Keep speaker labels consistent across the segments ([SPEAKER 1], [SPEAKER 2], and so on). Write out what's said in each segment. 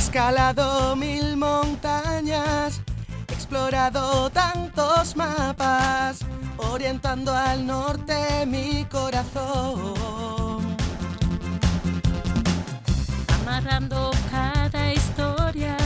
[SPEAKER 1] escalado mil montañas, explorado tantos mapas, orientando al norte mi corazón.
[SPEAKER 2] Amarrando cada historia,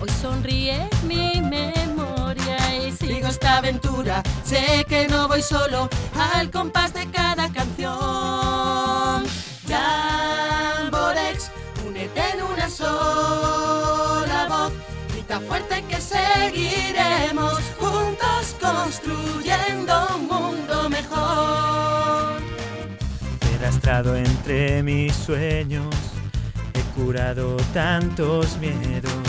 [SPEAKER 2] hoy sonríe mi memoria y sigo esta aventura. Sé que no voy solo al compás de cada canción. Construyendo un mundo mejor.
[SPEAKER 3] He arrastrado entre mis sueños, he curado tantos miedos,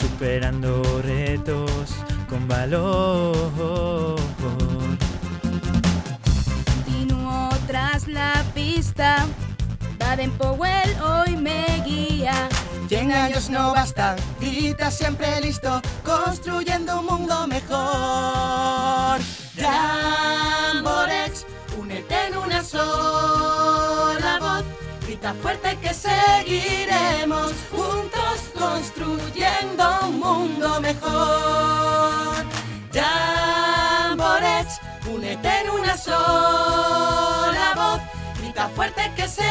[SPEAKER 3] superando retos con valor.
[SPEAKER 4] Continúo tras la pista. Baden Powell hoy me guía.
[SPEAKER 1] Cien años no bastan, grita siempre listo, construyendo un mundo mejor. Jamborex, únete en una sola voz, grita fuerte que seguiremos juntos construyendo un mundo mejor. Jamborex, únete en una sola voz, grita fuerte que seguiremos